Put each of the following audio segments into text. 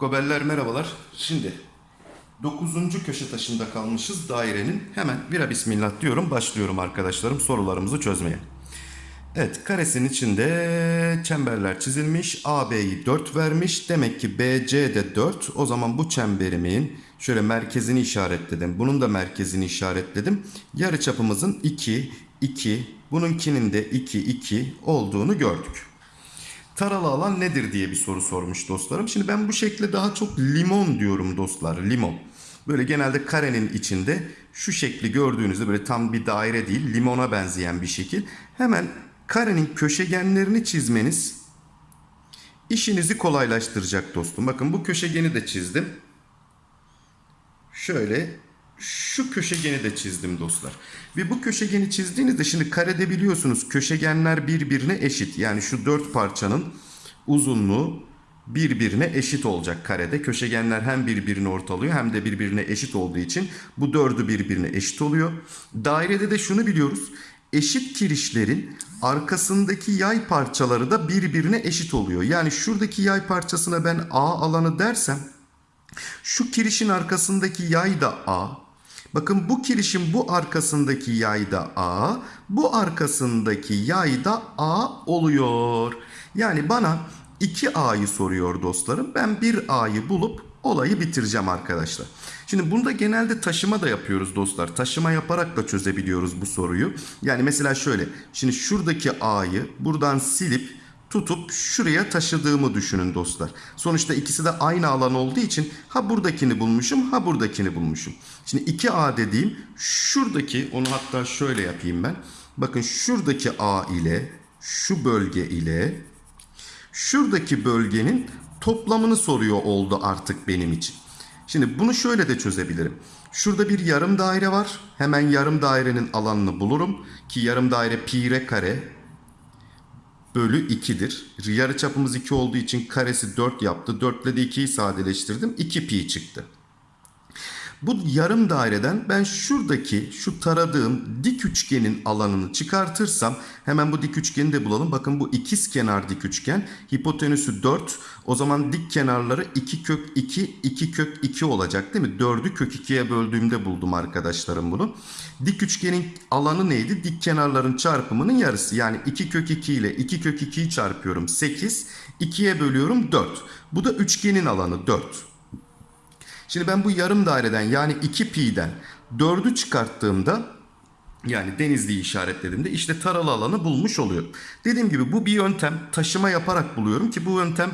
Gobeller merhabalar. Şimdi 9. köşe taşında kalmışız dairenin. Hemen bira bismillah diyorum. Başlıyorum arkadaşlarım sorularımızı çözmeye. Evet karesinin içinde çemberler çizilmiş. AB'yi 4 vermiş. Demek ki BC de 4. O zaman bu çemberimin şöyle merkezini işaretledim. Bunun da merkezini işaretledim. Yarı çapımızın 2, 2, bununkinin de 2, 2 olduğunu gördük. Taralı alan nedir diye bir soru sormuş dostlarım. Şimdi ben bu şekle daha çok limon diyorum dostlar. Limon. Böyle genelde karenin içinde şu şekli gördüğünüzde böyle tam bir daire değil limona benzeyen bir şekil. Hemen karenin köşegenlerini çizmeniz işinizi kolaylaştıracak dostum. Bakın bu köşegeni de çizdim. Şöyle şu köşegeni de çizdim dostlar. Ve bu köşegeni çizdiğinizde şimdi karede biliyorsunuz köşegenler birbirine eşit. Yani şu dört parçanın uzunluğu birbirine eşit olacak karede. Köşegenler hem birbirini ortalıyor hem de birbirine eşit olduğu için bu dördü birbirine eşit oluyor. Dairede de şunu biliyoruz. Eşit kirişlerin arkasındaki yay parçaları da birbirine eşit oluyor. Yani şuradaki yay parçasına ben A alanı dersem şu kirişin arkasındaki yay da A. Bakın bu kirişin bu arkasındaki yay da A. Bu arkasındaki yay da A oluyor. Yani bana 2A'yı soruyor dostlarım. Ben 1A'yı bulup olayı bitireceğim arkadaşlar. Şimdi bunda genelde taşıma da yapıyoruz dostlar. Taşıma yaparak da çözebiliyoruz bu soruyu. Yani mesela şöyle. Şimdi şuradaki A'yı buradan silip tutup şuraya taşıdığımı düşünün dostlar. Sonuçta ikisi de aynı alan olduğu için ha buradakini bulmuşum ha buradakini bulmuşum. Şimdi 2A dediğim şuradaki onu hatta şöyle yapayım ben. Bakın şuradaki A ile şu bölge ile şuradaki bölgenin toplamını soruyor oldu artık benim için. Şimdi bunu şöyle de çözebilirim. Şurada bir yarım daire var. Hemen yarım dairenin alanını bulurum. Ki yarım daire pi r kare bölü 2'dir. Yarı çapımız 2 olduğu için karesi 4 yaptı. 4 ile de 2'yi sadeleştirdim. 2 pi çıktı. Bu yarım daireden ben şuradaki şu taradığım dik üçgenin alanını çıkartırsam hemen bu dik üçgeni de bulalım. Bakın bu ikiz kenar dik üçgen. Hipotenüsü 4. O zaman dik kenarları 2 kök 2, 2 kök 2 olacak değil mi? 4'ü kök 2'ye böldüğümde buldum arkadaşlarım bunu. Dik üçgenin alanı neydi? Dik kenarların çarpımının yarısı. Yani 2 kök 2 ile 2 kök 2'yi çarpıyorum 8. 2'ye bölüyorum 4. Bu da üçgenin alanı 4. Şimdi ben bu yarım daireden yani 2 pi'den 4'ü çıkarttığımda yani denizliği işaretlediğimde işte taralı alanı bulmuş oluyorum. Dediğim gibi bu bir yöntem taşıma yaparak buluyorum ki bu yöntem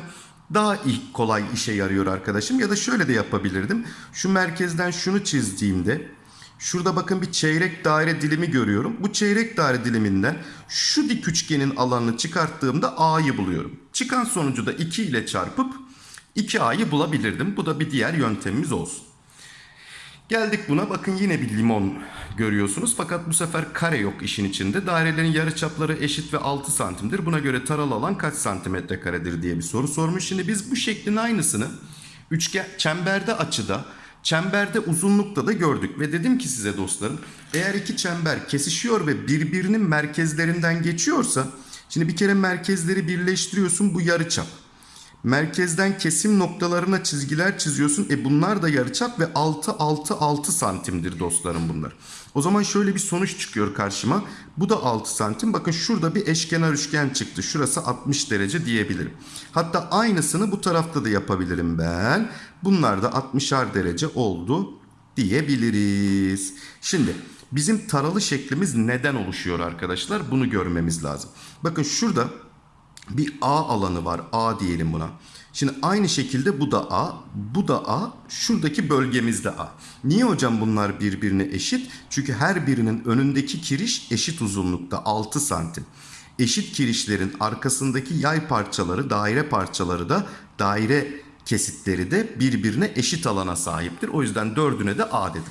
daha iyi, kolay işe yarıyor arkadaşım. Ya da şöyle de yapabilirdim. Şu merkezden şunu çizdiğimde şurada bakın bir çeyrek daire dilimi görüyorum. Bu çeyrek daire diliminden şu dik üçgenin alanını çıkarttığımda A'yı buluyorum. Çıkan sonucu da 2 ile çarpıp 2A'yı bulabilirdim. Bu da bir diğer yöntemimiz olsun. Geldik buna. Bakın yine bir limon görüyorsunuz. Fakat bu sefer kare yok işin içinde. Dairelerin yarıçapları eşit ve 6 santimdir. Buna göre taralı alan kaç santimetre karedir diye bir soru sormuş. Şimdi biz bu şeklin aynısını üçgen çemberde açıda Çemberde uzunlukta da gördük ve dedim ki size dostlarım eğer iki çember kesişiyor ve birbirinin merkezlerinden geçiyorsa şimdi bir kere merkezleri birleştiriyorsun bu yarıçap. Merkezden kesim noktalarına çizgiler çiziyorsun. E bunlar da yarıçap ve 6 6 6 santimdir dostlarım bunlar. O zaman şöyle bir sonuç çıkıyor karşıma. Bu da 6 santim. Bakın şurada bir eşkenar üçgen çıktı. Şurası 60 derece diyebilirim. Hatta aynısını bu tarafta da yapabilirim ben. Bunlar da 60'ar derece oldu diyebiliriz. Şimdi bizim taralı şeklimiz neden oluşuyor arkadaşlar? Bunu görmemiz lazım. Bakın şurada bir A alanı var. A diyelim buna. Şimdi aynı şekilde bu da A, bu da A, şuradaki bölgemizde A. Niye hocam bunlar birbirine eşit? Çünkü her birinin önündeki kiriş eşit uzunlukta 6 santim. Eşit kirişlerin arkasındaki yay parçaları, daire parçaları da daire kesitleri de birbirine eşit alana sahiptir. O yüzden dördüne de A dedim.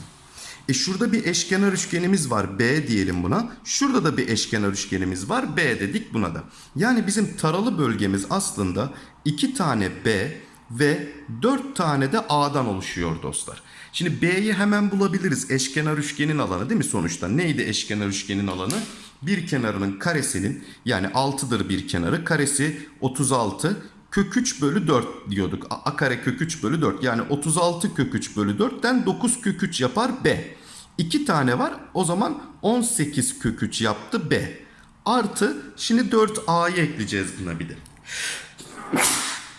E şurada bir eşkenar üçgenimiz var B diyelim buna. Şurada da bir eşkenar üçgenimiz var B dedik buna da. Yani bizim taralı bölgemiz aslında 2 tane B ve 4 tane de A'dan oluşuyor dostlar. Şimdi B'yi hemen bulabiliriz. Eşkenar üçgenin alanı değil mi sonuçta? Neydi eşkenar üçgenin alanı? bir kenarının karesinin yani 6'dır bir kenarı karesi 36 kök 3 bölü 4 diyorduk. A, kare kök 3 bölü 4 yani 36 kök 3 bölü 4'ten 9 kök 3 yapar B. 2 tane var o zaman 18 kök 3 yaptı B. Artı şimdi 4A'yı ekleyeceğiz buna bir de.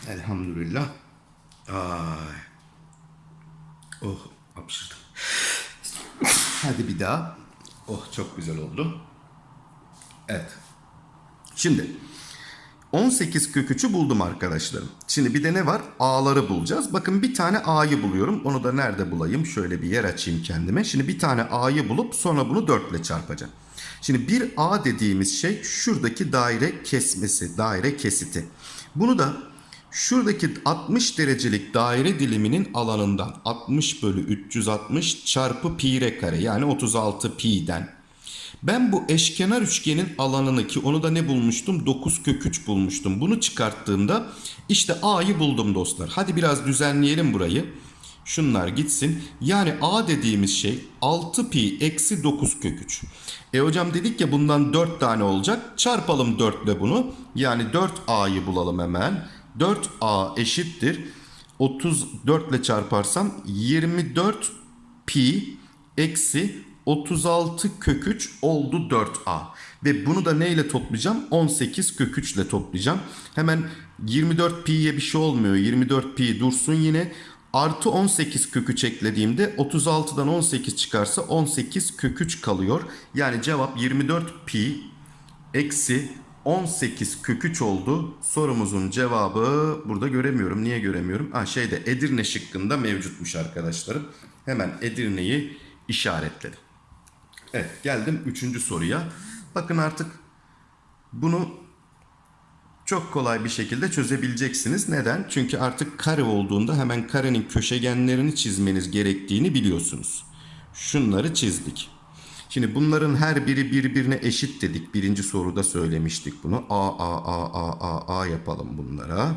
Elhamdülillah. Ay. Oh hapşırdım. Hadi bir daha. Oh çok güzel oldu. Evet. Şimdi 18 kök 3'ü buldum arkadaşlarım. Şimdi bir de ne var? A'ları bulacağız. Bakın bir tane A'yı buluyorum. Onu da nerede bulayım? Şöyle bir yer açayım kendime. Şimdi bir tane A'yı bulup sonra bunu 4 ile çarpacağım. Şimdi bir A dediğimiz şey şuradaki daire kesmesi, daire kesiti. Bunu da şuradaki 60 derecelik daire diliminin alanından 60 bölü 360 çarpı pi r kare yani 36 pi'den ben bu eşkenar üçgenin alanını ki onu da ne bulmuştum? 9 kök 3 bulmuştum. Bunu çıkarttığımda işte A'yı buldum dostlar. Hadi biraz düzenleyelim burayı. Şunlar gitsin. Yani A dediğimiz şey 6 pi eksi 9 kök 3. E hocam dedik ya bundan 4 tane olacak. Çarpalım 4 ile bunu. Yani 4A'yı bulalım hemen. 4A eşittir. 34 ile çarparsam 24 pi eksi 36 kök 3 oldu 4A. Ve bunu da neyle toplayacağım? 18 kök 3 ile toplayacağım. Hemen 24 pi'ye bir şey olmuyor. 24 pi dursun yine. Artı 18 kök 3 eklediğimde 36'dan 18 çıkarsa 18 kök 3 kalıyor. Yani cevap 24 pi eksi 18 kök 3 oldu. Sorumuzun cevabı burada göremiyorum. Niye göremiyorum? Ha şeyde Edirne şıkkında mevcutmuş arkadaşlarım. Hemen Edirne'yi işaretledim. Evet geldim üçüncü soruya. Bakın artık bunu çok kolay bir şekilde çözebileceksiniz. Neden? Çünkü artık kare olduğunda hemen karenin köşegenlerini çizmeniz gerektiğini biliyorsunuz. Şunları çizdik. Şimdi bunların her biri birbirine eşit dedik. Birinci soruda söylemiştik bunu. A, A, A, A, A, A yapalım bunlara.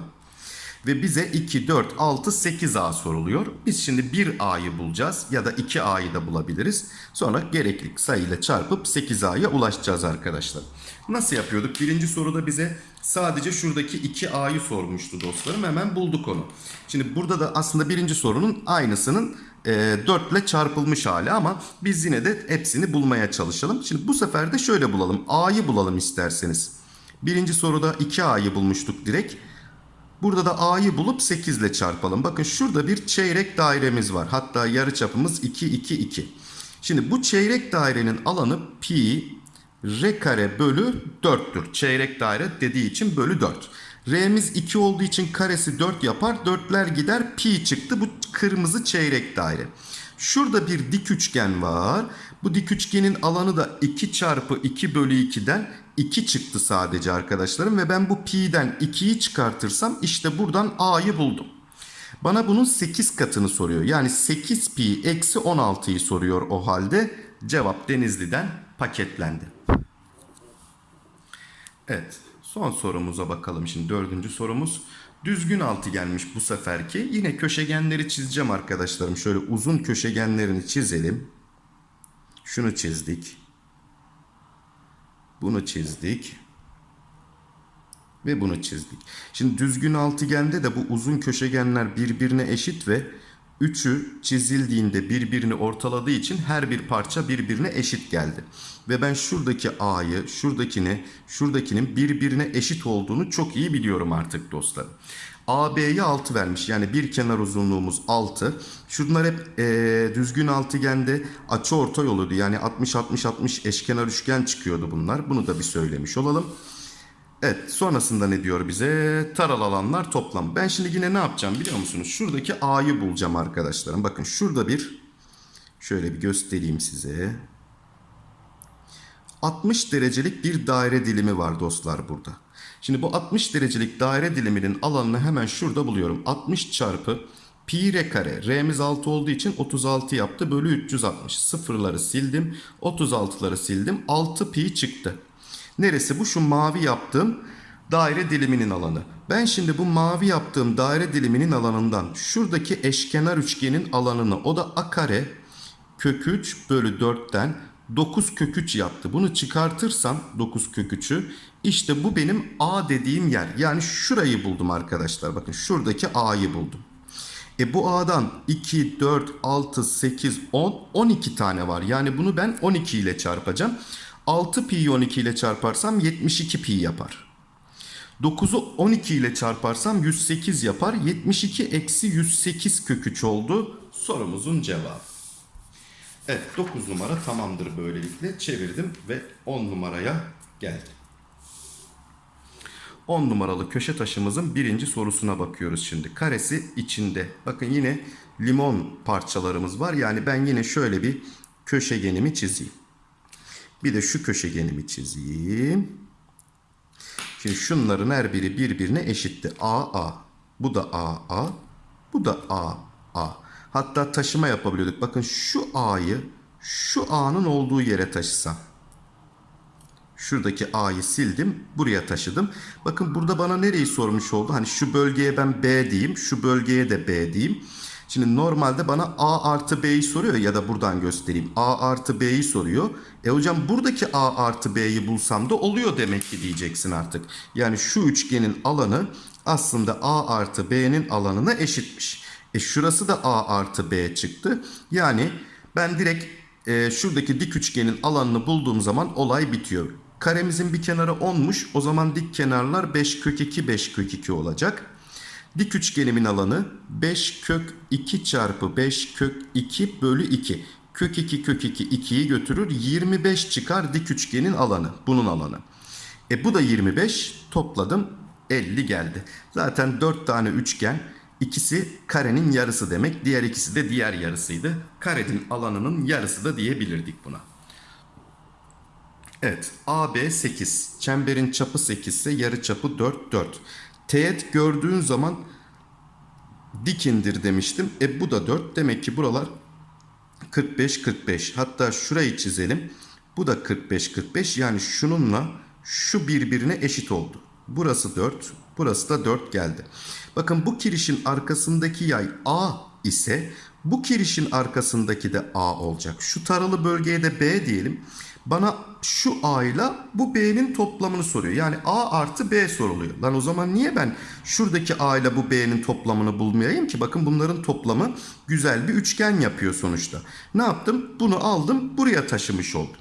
Ve bize 2, 4, 6, 8A soruluyor. Biz şimdi 1A'yı bulacağız ya da 2A'yı da bulabiliriz. Sonra gerekli sayıyla çarpıp 8A'ya ulaşacağız arkadaşlar. Nasıl yapıyorduk? Birinci soruda bize sadece şuradaki 2A'yı sormuştu dostlarım. Hemen bulduk onu. Şimdi burada da aslında birinci sorunun aynısının e, 4 ile çarpılmış hali ama biz yine de hepsini bulmaya çalışalım. Şimdi bu sefer de şöyle bulalım. A'yı bulalım isterseniz. Birinci soruda 2A'yı bulmuştuk direkt. Burada da A'yı bulup 8 ile çarpalım. Bakın şurada bir çeyrek dairemiz var. Hatta yarı çapımız 2, 2, 2. Şimdi bu çeyrek dairenin alanı pi r kare bölü 4'tür. Çeyrek daire dediği için bölü 4. R'miz 2 olduğu için karesi 4 yapar. 4'ler gider pi çıktı. Bu kırmızı çeyrek daire. Şurada bir dik üçgen var. Bu dik üçgenin alanı da 2 çarpı 2 bölü 2'den 2 çıktı sadece arkadaşlarım. Ve ben bu pi'den 2'yi çıkartırsam işte buradan a'yı buldum. Bana bunun 8 katını soruyor. Yani 8 pi eksi 16'yı soruyor o halde. Cevap Denizli'den paketlendi. Evet son sorumuza bakalım şimdi dördüncü sorumuz. Düzgün altıgenmiş bu seferki. Yine köşegenleri çizeceğim arkadaşlarım. Şöyle uzun köşegenlerini çizelim. Şunu çizdik. Bunu çizdik. Ve bunu çizdik. Şimdi düzgün altıgende de bu uzun köşegenler birbirine eşit ve üçü çizildiğinde birbirini ortaladığı için her bir parça birbirine eşit geldi. Ve ben şuradaki A'yı, şuradakini, şuradakinin birbirine eşit olduğunu çok iyi biliyorum artık dostlarım. AB'ye 6 vermiş. Yani bir kenar uzunluğumuz 6. Şunlar hep e, düzgün altıgende açı orta yoluydu. Yani 60-60-60 eşkenar üçgen çıkıyordu bunlar. Bunu da bir söylemiş olalım. Evet sonrasında ne diyor bize? Taral alanlar toplam. Ben şimdi yine ne yapacağım biliyor musunuz? Şuradaki A'yı bulacağım arkadaşlarım. Bakın şurada bir şöyle bir göstereyim size. 60 derecelik bir daire dilimi var dostlar burada. Şimdi bu 60 derecelik daire diliminin alanını hemen şurada buluyorum. 60 çarpı pi r kare. R'miz 6 olduğu için 36 yaptı. Bölü 360. Sıfırları sildim. 36'ları sildim. 6 pi çıktı. Neresi bu? Şu mavi yaptığım daire diliminin alanı. Ben şimdi bu mavi yaptığım daire diliminin alanından şuradaki eşkenar üçgenin alanını o da a kare kök 3 bölü 4'ten 9 kök 3 yaptı. Bunu çıkartırsam 9 kök 3'ü işte bu benim A dediğim yer. Yani şurayı buldum arkadaşlar. Bakın şuradaki A'yı buldum. E bu A'dan 2, 4, 6, 8, 10, 12 tane var. Yani bunu ben 12 ile çarpacağım. 6 pi'yi 12 ile çarparsam 72 pi yapar. 9'u 12 ile çarparsam 108 yapar. 72 eksi 108 kök 3 oldu. Sorumuzun cevabı. Evet 9 numara tamamdır böylelikle. Çevirdim ve 10 numaraya geldim. 10 numaralı köşe taşımızın birinci sorusuna bakıyoruz şimdi. Karesi içinde. Bakın yine limon parçalarımız var. Yani ben yine şöyle bir köşegenimi çizeyim. Bir de şu köşegenimi çizeyim. Şimdi şunların her biri birbirine eşitti. A, A. Bu da A, A. Bu da A, A. Hatta taşıma yapabiliyorduk. Bakın şu A'yı şu A'nın olduğu yere taşısam. Şuradaki A'yı sildim. Buraya taşıdım. Bakın burada bana nereyi sormuş oldu? Hani şu bölgeye ben B diyeyim. Şu bölgeye de B diyeyim. Şimdi normalde bana A artı B'yi soruyor ya da buradan göstereyim. A artı B'yi soruyor. E hocam buradaki A artı B'yi bulsam da oluyor demek ki diyeceksin artık. Yani şu üçgenin alanı aslında A artı B'nin alanına eşitmiş. E şurası da A artı B çıktı. Yani ben direkt e, şuradaki dik üçgenin alanını bulduğum zaman olay bitiyor. Karemizin bir kenarı 10'muş. O zaman dik kenarlar 5 kök 2 5 kök 2 olacak. Dik üçgenimin alanı 5 kök 2 çarpı 5 kök 2 bölü 2. Kök 2 kök 2 2'yi götürür. 25 çıkar dik üçgenin alanı. Bunun alanı. E bu da 25. Topladım 50 geldi. Zaten 4 tane üçgen. İkisi karenin yarısı demek. Diğer ikisi de diğer yarısıydı. Karenin alanının yarısı da diyebilirdik buna. Evet. AB 8. Çemberin çapı 8 ise yarı çapı 4 4. Teğet gördüğün zaman dik indir demiştim. E bu da 4. Demek ki buralar 45 45. Hatta şurayı çizelim. Bu da 45 45. Yani şununla şu birbirine eşit oldu. Burası 4, burası da 4 geldi. Bakın bu kirişin arkasındaki yay A ise bu kirişin arkasındaki de A olacak. Şu taralı bölgeye de B diyelim. Bana şu A ile bu B'nin toplamını soruyor. Yani A artı B soruluyor. Lan o zaman niye ben şuradaki A ile bu B'nin toplamını bulmayayım ki? Bakın bunların toplamı güzel bir üçgen yapıyor sonuçta. Ne yaptım? Bunu aldım buraya taşımış oldum.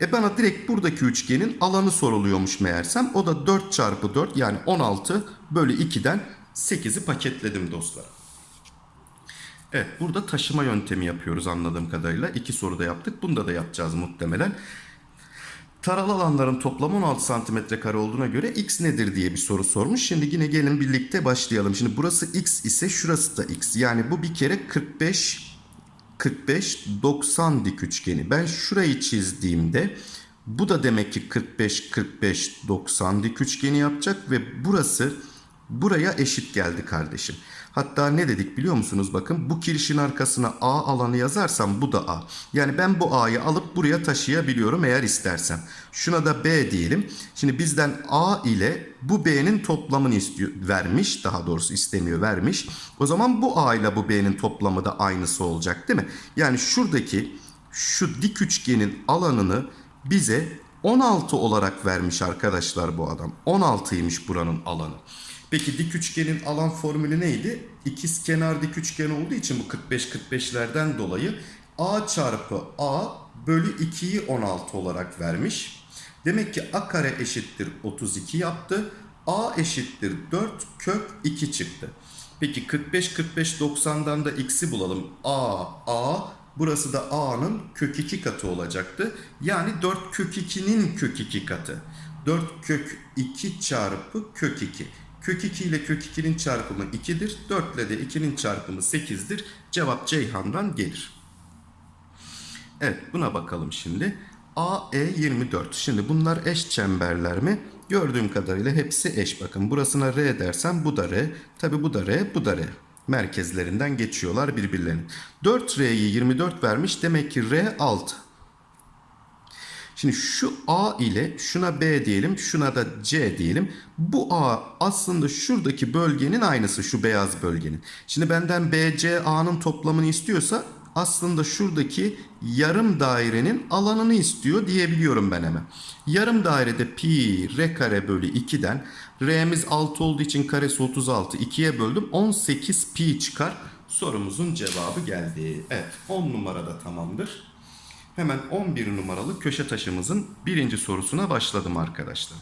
E bana direkt buradaki üçgenin alanı soruluyormuş meğersem. O da 4 çarpı 4 yani 16 bölü 2'den 8'i paketledim dostlar. Evet burada taşıma yöntemi yapıyoruz anladığım kadarıyla. İki soruda yaptık. Bunda da yapacağız muhtemelen. Taralı alanların toplamı 16 santimetre kare olduğuna göre x nedir diye bir soru sormuş. Şimdi yine gelin birlikte başlayalım. Şimdi burası x ise şurası da x. Yani bu bir kere 45 45 90 dik üçgeni. Ben şurayı çizdiğimde bu da demek ki 45 45 90 dik üçgeni yapacak ve burası buraya eşit geldi kardeşim. Hatta ne dedik biliyor musunuz? Bakın bu kirişin arkasına A alanı yazarsam bu da A. Yani ben bu A'yı alıp buraya taşıyabiliyorum eğer istersem. Şuna da B diyelim. Şimdi bizden A ile bu B'nin toplamını istiyor, vermiş. Daha doğrusu istemiyor vermiş. O zaman bu A ile bu B'nin toplamı da aynısı olacak değil mi? Yani şuradaki şu dik üçgenin alanını bize 16 olarak vermiş arkadaşlar bu adam. 16'ymış buranın alanı. Peki dik üçgenin alan formülü neydi? İkiz kenar dik üçgen olduğu için bu 45-45'lerden dolayı A çarpı A bölü 2'yi 16 olarak vermiş. Demek ki A kare eşittir 32 yaptı. A eşittir 4 kök 2 çıktı. Peki 45-45-90'dan da x'i bulalım. A, A burası da A'nın kök 2 katı olacaktı. Yani 4 kök 2'nin kök 2 katı. 4 kök 2 çarpı kök 2. Kök 2 ile kök 2'nin çarpımı 2'dir. 4 ile de 2'nin çarpımı 8'dir. Cevap Ceyhan'dan gelir. Evet buna bakalım şimdi. AE 24. Şimdi bunlar eş çemberler mi? Gördüğüm kadarıyla hepsi eş. Bakın burasına R dersem bu da R. Tabi bu da R, bu da R. Merkezlerinden geçiyorlar birbirlerine. 4R'yi 24 vermiş. Demek ki R 6. Şimdi şu A ile şuna B diyelim, şuna da C diyelim. Bu A aslında şuradaki bölgenin aynısı, şu beyaz bölgenin. Şimdi benden B, C, A'nın toplamını istiyorsa aslında şuradaki yarım dairenin alanını istiyor diyebiliyorum ben hemen. Yarım dairede pi r kare bölü 2'den r'miz 6 olduğu için karesi 36 2'ye böldüm 18 pi çıkar. Sorumuzun cevabı geldi. Evet 10 numarada tamamdır. Hemen 11 numaralı köşe taşımızın birinci sorusuna başladım arkadaşlar.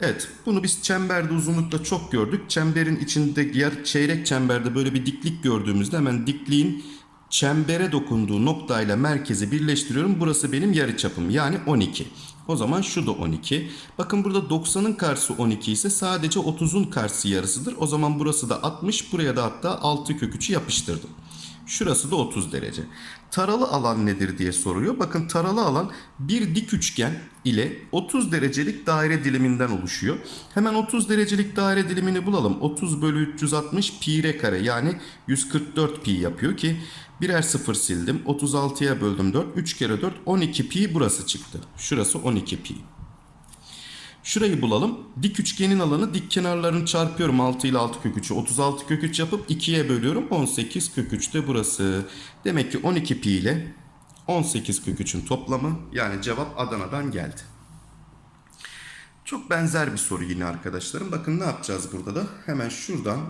Evet, bunu biz çemberde uzunlukta çok gördük. Çemberin içinde yer çeyrek çemberde böyle bir diklik gördüğümüzde hemen dikliğin çembere dokunduğu noktayla merkezi birleştiriyorum. Burası benim yarıçapım yani 12. O zaman şu da 12. Bakın burada 90'ın karşısı 12 ise sadece 30'un karşısı yarısıdır. O zaman burası da 60. Buraya da hatta 6 kök 3'ü yapıştırdım. Şurası da 30 derece. Taralı alan nedir diye soruyor. Bakın taralı alan bir dik üçgen ile 30 derecelik daire diliminden oluşuyor. Hemen 30 derecelik daire dilimini bulalım. 30 bölü 360 pi r kare yani 144 pi yapıyor ki birer sıfır sildim. 36'ya böldüm 4. 3 kere 4 12 pi burası çıktı. Şurası 12 pi. Şurayı bulalım. Dik üçgenin alanı dik kenarlarını çarpıyorum 6 ile 6 kök 3'ü. 36 kök 3 yapıp 2'ye bölüyorum. 18 kök 3 de burası. Demek ki 12 pi ile 18 kök 3'ün toplamı yani cevap Adana'dan geldi. Çok benzer bir soru yine arkadaşlarım. Bakın ne yapacağız burada da? Hemen şuradan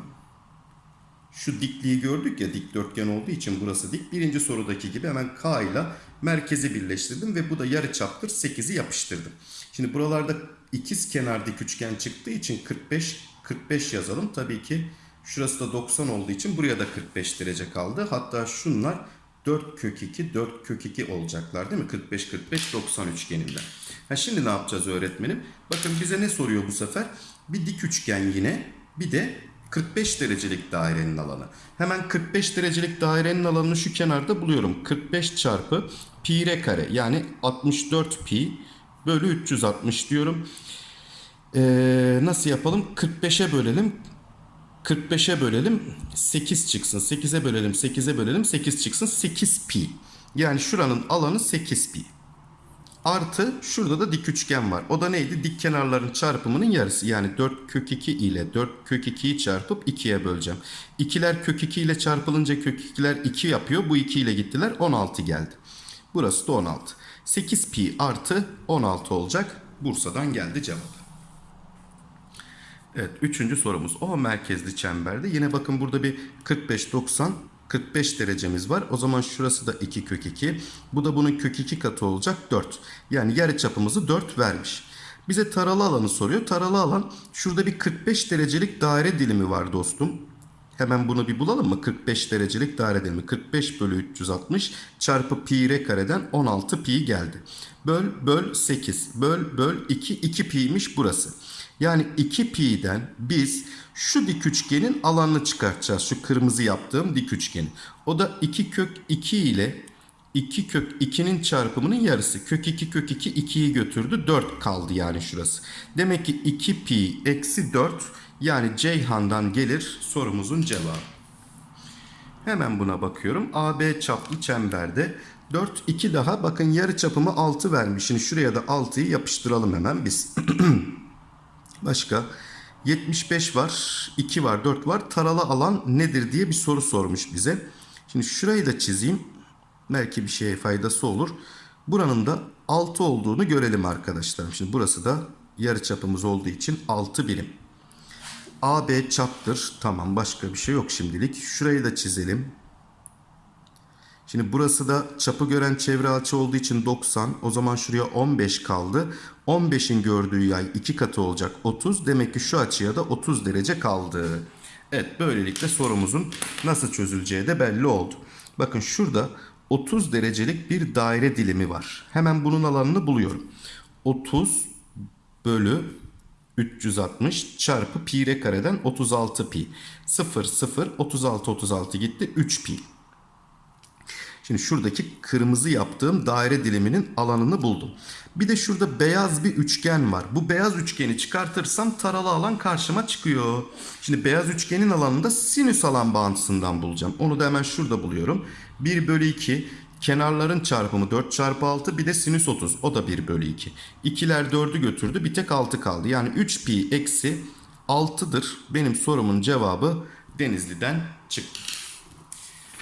şu dikliği gördük ya dikdörtgen olduğu için burası dik. Birinci sorudaki gibi hemen K ile merkezi birleştirdim ve bu da yarı çaptır 8'i yapıştırdım. Şimdi buralarda ikiz kenar dik üçgen çıktığı için 45 45 yazalım. Tabii ki şurası da 90 olduğu için buraya da 45 derece kaldı. Hatta şunlar 4 kök 2 4 kök 2 olacaklar değil mi? 45 45 90 üçgeninden. Ha şimdi ne yapacağız öğretmenim? Bakın bize ne soruyor bu sefer? Bir dik üçgen yine bir de 45 derecelik dairenin alanı. Hemen 45 derecelik dairenin alanını şu kenarda buluyorum. 45 çarpı pi r kare yani 64 pi bölü 360 diyorum. Ee, nasıl yapalım? 45'e bölelim. 45'e bölelim 8 çıksın. 8'e bölelim 8'e bölelim 8 çıksın. 8 pi. Yani şuranın alanı 8 pi. Artı şurada da dik üçgen var. O da neydi? Dik kenarların çarpımının yarısı. Yani 4 kök 2 ile 4 kök 2'yi çarpıp 2'ye böleceğim. İkiler kök 2 ile çarpılınca kök 2'ler 2 yapıyor. Bu 2 ile gittiler 16 geldi. Burası da 16. 8 pi artı 16 olacak. Bursa'dan geldi cevap. Evet üçüncü sorumuz. O merkezli çemberde. Yine bakın burada bir 45-90 45 derecemiz var. O zaman şurası da 2 kök 2. Bu da bunun kök 2 katı olacak 4. Yani yarı çapımızı 4 vermiş. Bize taralı alanı soruyor. Taralı alan şurada bir 45 derecelik daire dilimi var dostum. Hemen bunu bir bulalım mı? 45 derecelik daire dilimi. 45 bölü 360 çarpı pi r kareden 16 pi geldi. Böl böl 8. Böl böl 2. 2 pi'ymiş burası. Yani 2 pi'den biz şu dik üçgenin alanını çıkartacağız. Şu kırmızı yaptığım dik üçgeni. O da 2 kök 2 ile 2 kök 2'nin çarpımının yarısı. Kök 2 kök 2 2'yi götürdü. 4 kaldı yani şurası. Demek ki 2 pi eksi 4 yani Ceyhan'dan gelir sorumuzun cevabı. Hemen buna bakıyorum. AB çaplı çemberde 4 2 daha bakın yarı çapımı 6 vermiş. Şimdi şuraya da 6'yı yapıştıralım hemen biz. Başka 75 var, 2 var, 4 var. Taralı alan nedir diye bir soru sormuş bize. Şimdi şurayı da çizeyim. Belki bir şeye faydası olur. Buranın da 6 olduğunu görelim arkadaşlarım. Şimdi burası da yarı çapımız olduğu için 6 birim. AB çaptır. Tamam başka bir şey yok şimdilik. Şurayı da çizelim. Şimdi burası da çapı gören çevre açı olduğu için 90. O zaman şuraya 15 kaldı. 15'in gördüğü yay 2 katı olacak 30. Demek ki şu açıya da 30 derece kaldı. Evet böylelikle sorumuzun nasıl çözüleceği de belli oldu. Bakın şurada 30 derecelik bir daire dilimi var. Hemen bunun alanını buluyorum. 30 bölü 360 çarpı pi r kareden 36 pi. 0 0 36 36 gitti 3 pi. Şimdi şuradaki kırmızı yaptığım daire diliminin alanını buldum. Bir de şurada beyaz bir üçgen var. Bu beyaz üçgeni çıkartırsam taralı alan karşıma çıkıyor. Şimdi beyaz üçgenin alanını da sinüs alan bağıntısından bulacağım. Onu da hemen şurada buluyorum. 1 bölü 2 kenarların çarpımı 4 çarpı 6 bir de sinüs 30 o da 1 bölü 2. İkiler 4'ü götürdü bir tek 6 kaldı. Yani 3 pi eksi 6'dır. Benim sorumun cevabı Denizli'den çıktı.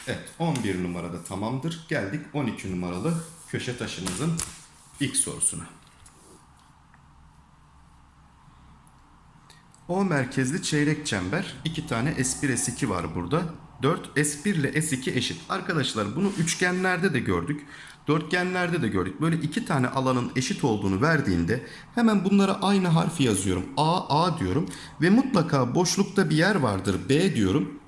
Evet 11 numarada tamamdır. Geldik 12 numaralı köşe taşımızın ilk sorusuna. O merkezli çeyrek çember. iki tane S1 S2 var burada. 4 S1 ile S2 eşit. Arkadaşlar bunu üçgenlerde de gördük. Dörtgenlerde de gördük. Böyle iki tane alanın eşit olduğunu verdiğinde hemen bunlara aynı harfi yazıyorum. A, A diyorum. Ve mutlaka boşlukta bir yer vardır. B diyorum.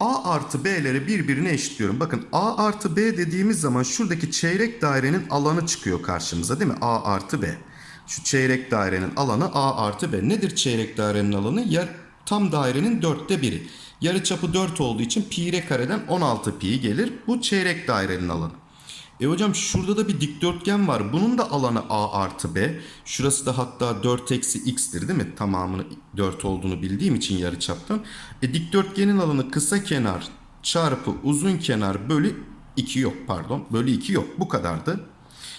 A artı B'leri birbirine eşitliyorum. Bakın A artı B dediğimiz zaman şuradaki çeyrek dairenin alanı çıkıyor karşımıza değil mi? A artı B. Şu çeyrek dairenin alanı A artı B. Nedir çeyrek dairenin alanı? Yer tam dairenin dörtte biri. Yarıçapı 4 olduğu için pi r kareden 16 pi gelir. Bu çeyrek dairenin alanı. E hocam şurada da bir dikdörtgen var. Bunun da alanı a artı b. Şurası da hatta 4 eksi x'tir değil mi? Tamamını 4 olduğunu bildiğim için yarıçaptan. E dikdörtgenin alanı kısa kenar çarpı uzun kenar bölü 2 yok pardon. Bölü 2 yok. Bu kadardı.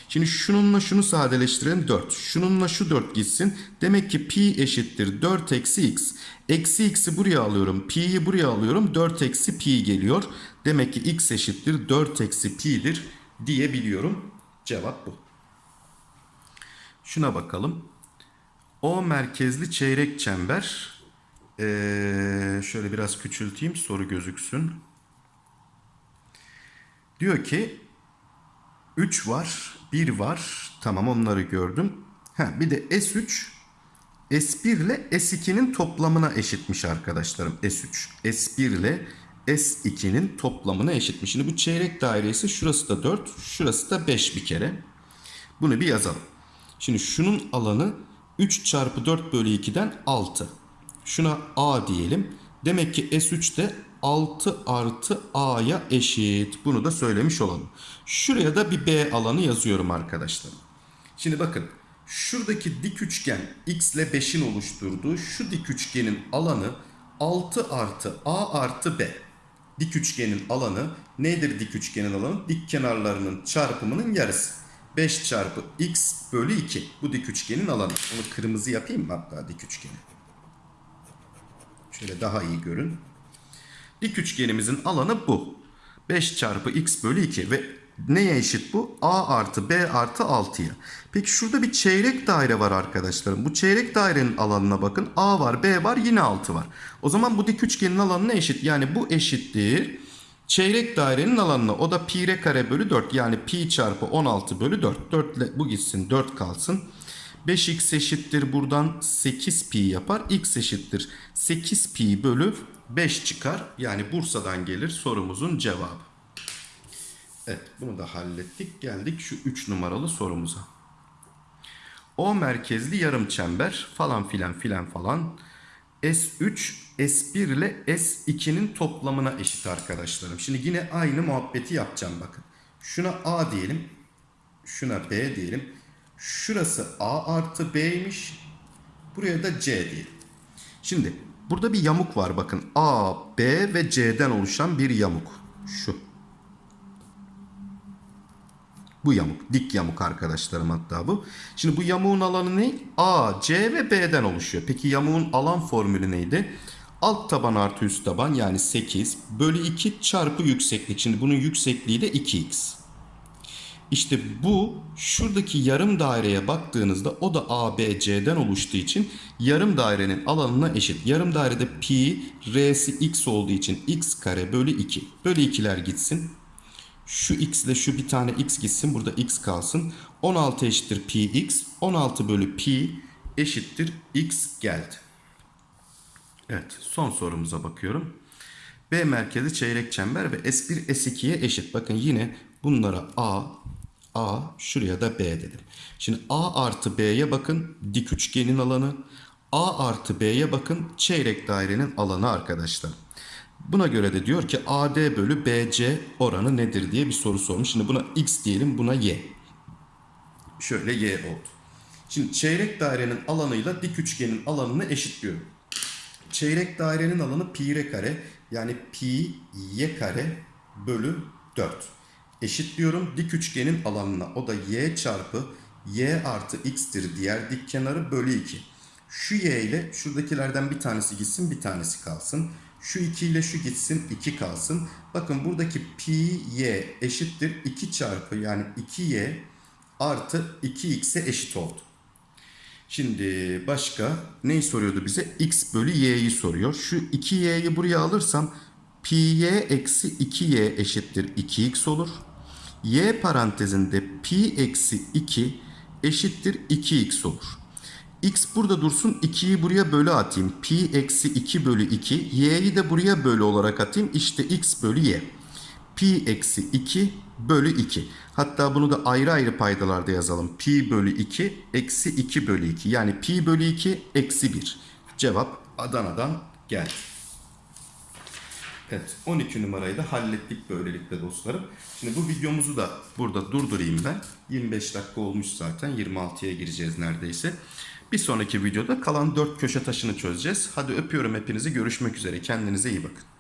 Şimdi şununla şunu sadeleştirelim 4. Şununla şu 4 gitsin. Demek ki pi eşittir 4 eksi x. Eksi x'i buraya alıyorum. Pi'yi buraya alıyorum. 4 eksi pi geliyor. Demek ki x eşittir 4 eksi pi'dir diyebiliyorum. Cevap bu. Şuna bakalım. O merkezli çeyrek çember. Ee, şöyle biraz küçülteyim soru gözüksün. Diyor ki 3 var, 1 var. Tamam onları gördüm. Ha, bir de S3 S1 ile S2'nin toplamına eşitmiş arkadaşlarım. S3 S1 ile S2'nin toplamına eşitmiş. Şimdi bu çeyrek dairesi şurası da 4, şurası da 5 bir kere. Bunu bir yazalım. Şimdi şunun alanı 3 çarpı 4 bölü 2'den 6. Şuna A diyelim. Demek ki S3 de 6 artı A'ya eşit. Bunu da söylemiş olalım. Şuraya da bir B alanı yazıyorum arkadaşlar. Şimdi bakın şuradaki dik üçgen x ile 5'in oluşturduğu şu dik üçgenin alanı 6 artı A artı B. Dik üçgenin alanı nedir dik üçgenin alanı? Dik kenarlarının çarpımının yarısı. 5 çarpı x bölü 2. Bu dik üçgenin alanı. Onu kırmızı yapayım mı hatta dik üçgeni? Şöyle daha iyi görün. Dik üçgenimizin alanı bu. 5 çarpı x bölü 2 ve neye eşit bu? a artı b artı 6'ya. Peki şurada bir çeyrek daire var arkadaşlarım. Bu çeyrek dairenin alanına bakın. a var b var yine 6 var. O zaman bu dik üçgenin alanına eşit. Yani bu eşittir. Çeyrek dairenin alanına o da pi r kare bölü 4 yani pi çarpı 16 bölü 4. 4 ile bu gitsin 4 kalsın. 5x eşittir buradan 8 pi yapar. x eşittir 8 pi bölü 5 çıkar. Yani Bursa'dan gelir sorumuzun cevabı. Evet bunu da hallettik. Geldik şu 3 numaralı sorumuza. O merkezli yarım çember falan filan filan falan. S3 S1 ile S2'nin toplamına eşit arkadaşlarım. Şimdi yine aynı muhabbeti yapacağım bakın. Şuna A diyelim. Şuna B diyelim. Şurası A artı B'ymiş. Buraya da C diyelim. Şimdi burada bir yamuk var bakın. A, B ve C'den oluşan bir yamuk. Şu. Bu yamuk. Dik yamuk arkadaşlarım hatta bu. Şimdi bu yamuğun alanı ne? A, C ve B'den oluşuyor. Peki yamuğun alan formülü neydi? Alt taban artı üst taban yani 8 bölü 2 çarpı yükseklik. Şimdi bunun yüksekliği de 2x. İşte bu şuradaki yarım daireye baktığınızda o da ABC'den oluştuğu için yarım dairenin alanına eşit. Yarım dairede pi r'si x olduğu için x kare bölü 2. Bölü 2'ler gitsin. Şu x ile şu bir tane x gitsin. Burada x kalsın. 16 eşittir pi x. 16 bölü pi eşittir x geldi. Evet son sorumuza bakıyorum. B merkezi çeyrek çember ve S1 S2'ye eşit. Bakın yine bunlara A, A, şuraya da B dedim. Şimdi A artı B'ye bakın dik üçgenin alanı. A artı B'ye bakın çeyrek dairenin alanı arkadaşlar. Buna göre de diyor ki AD bölü BC oranı nedir diye bir soru sormuş. Şimdi buna X diyelim buna Y. Şöyle Y oldu. Şimdi çeyrek dairenin alanıyla dik üçgenin alanını eşitliyorum. Çeyrek dairenin alanı pi r kare yani pi y kare bölü 4. Eşitliyorum dik üçgenin alanına. O da y çarpı y artı x'tir diğer dik kenarı bölü 2. Şu y ile şuradakilerden bir tanesi gitsin bir tanesi kalsın. Şu 2 ile şu gitsin 2 kalsın. Bakın buradaki pi y eşittir 2 çarpı yani 2y artı 2x'e eşit oldu. Şimdi başka neyi soruyordu bize? x bölü y'yi soruyor. Şu 2y'yi buraya alırsam pi y eksi 2y eşittir 2x olur. Y parantezinde pi eksi 2 eşittir 2x olur. x burada dursun 2'yi buraya bölü atayım. Pi eksi 2 bölü 2. y'yi de buraya bölü olarak atayım. İşte x bölü y. Pi eksi 2 bölü 2. Hatta bunu da ayrı ayrı paydalarda yazalım. Pi bölü 2 eksi 2 bölü 2. Yani pi bölü 2 eksi 1. Cevap Adana'dan geldi. Evet 12 numarayı da hallettik böylelikle dostlarım. Şimdi bu videomuzu da burada durdurayım ben. 25 dakika olmuş zaten 26'ya gireceğiz neredeyse. Bir sonraki videoda kalan 4 köşe taşını çözeceğiz. Hadi öpüyorum hepinizi görüşmek üzere kendinize iyi bakın.